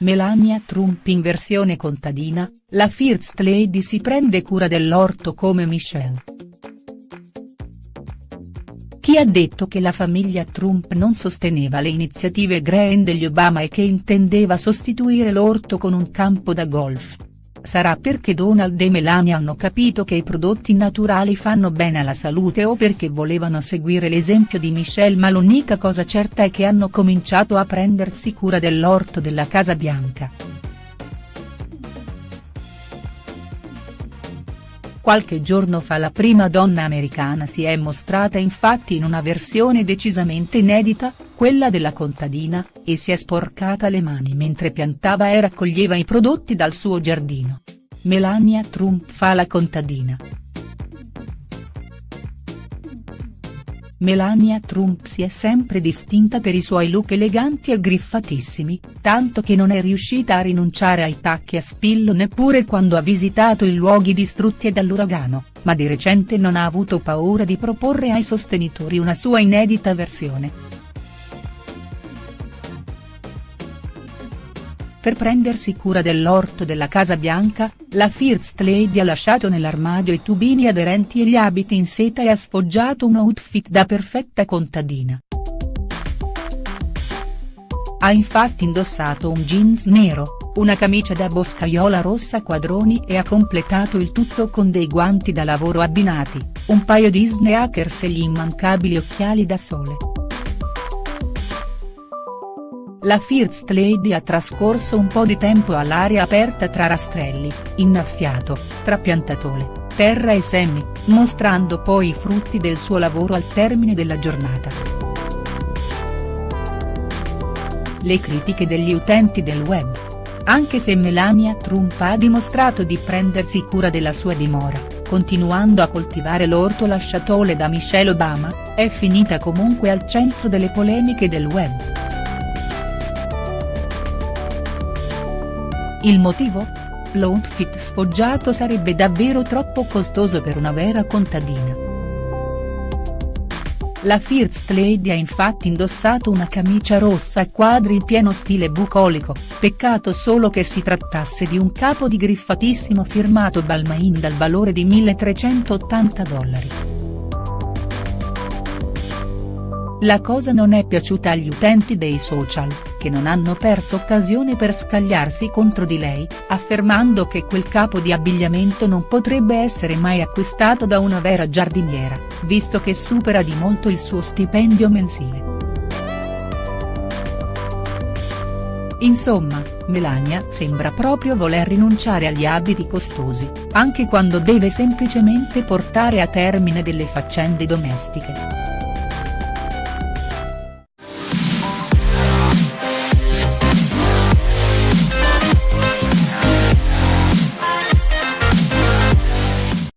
Melania Trump in versione contadina, la First Lady si prende cura dell'orto come Michelle. Chi ha detto che la famiglia Trump non sosteneva le iniziative green degli Obama e che intendeva sostituire l'orto con un campo da golf? Sarà perché Donald e Melania hanno capito che i prodotti naturali fanno bene alla salute o perché volevano seguire l'esempio di Michelle ma l'unica cosa certa è che hanno cominciato a prendersi cura dell'orto della Casa Bianca. Qualche giorno fa la prima donna americana si è mostrata infatti in una versione decisamente inedita, quella della contadina, e si è sporcata le mani mentre piantava e raccoglieva i prodotti dal suo giardino. Melania Trump fa la contadina. Melania Trump si è sempre distinta per i suoi look eleganti e griffatissimi, tanto che non è riuscita a rinunciare ai tacchi a spillo neppure quando ha visitato i luoghi distrutti dall'uragano, ma di recente non ha avuto paura di proporre ai sostenitori una sua inedita versione. Per prendersi cura dell'orto della Casa Bianca, la First Lady ha lasciato nell'armadio i tubini aderenti e gli abiti in seta e ha sfoggiato un outfit da perfetta contadina. Ha infatti indossato un jeans nero, una camicia da boscaiola rossa quadroni e ha completato il tutto con dei guanti da lavoro abbinati, un paio di sneakers e gli immancabili occhiali da sole. La First Lady ha trascorso un po' di tempo all'aria aperta tra rastrelli, innaffiato, tra piantatole, terra e semi, mostrando poi i frutti del suo lavoro al termine della giornata. Le critiche degli utenti del web. Anche se Melania Trump ha dimostrato di prendersi cura della sua dimora, continuando a coltivare l'orto lasciatole da Michelle Obama, è finita comunque al centro delle polemiche del web. Il motivo? L'outfit sfoggiato sarebbe davvero troppo costoso per una vera contadina. La First Lady ha infatti indossato una camicia rossa a quadri in pieno stile bucolico, peccato solo che si trattasse di un capo di griffatissimo firmato Balmain dal valore di 1380 dollari. La cosa non è piaciuta agli utenti dei social, che non hanno perso occasione per scagliarsi contro di lei, affermando che quel capo di abbigliamento non potrebbe essere mai acquistato da una vera giardiniera, visto che supera di molto il suo stipendio mensile. Insomma, Melania sembra proprio voler rinunciare agli abiti costosi, anche quando deve semplicemente portare a termine delle faccende domestiche.